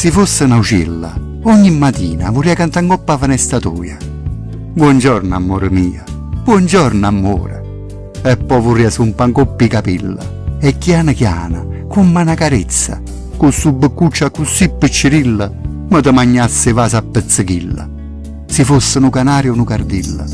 Se fosse una uccella, ogni mattina vorrei cantare in coppa fenestatoia. Buongiorno amore mio, buongiorno amore. E poi vorrei su un pancoppi capilla, e chiana chiana, con una carezza, con su beccuccia così piccirilla, ma ti magnasse vasa a pezzichilla. Se fosse un canario o una cardilla,